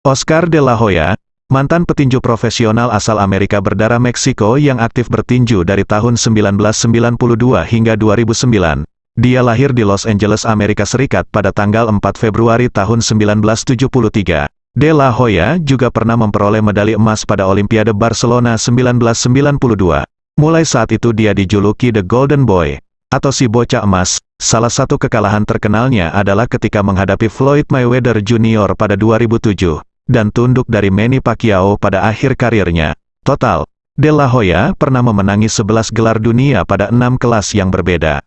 Oscar de la Hoya, mantan petinju profesional asal Amerika berdarah Meksiko yang aktif bertinju dari tahun 1992 hingga 2009. Dia lahir di Los Angeles, Amerika Serikat pada tanggal 4 Februari tahun 1973. De La Hoya juga pernah memperoleh medali emas pada Olimpiade Barcelona 1992. Mulai saat itu dia dijuluki The Golden Boy, atau si bocah emas. Salah satu kekalahan terkenalnya adalah ketika menghadapi Floyd Mayweather Jr. pada 2007, dan tunduk dari Manny Pacquiao pada akhir karirnya. Total, De La Hoya pernah memenangi 11 gelar dunia pada enam kelas yang berbeda.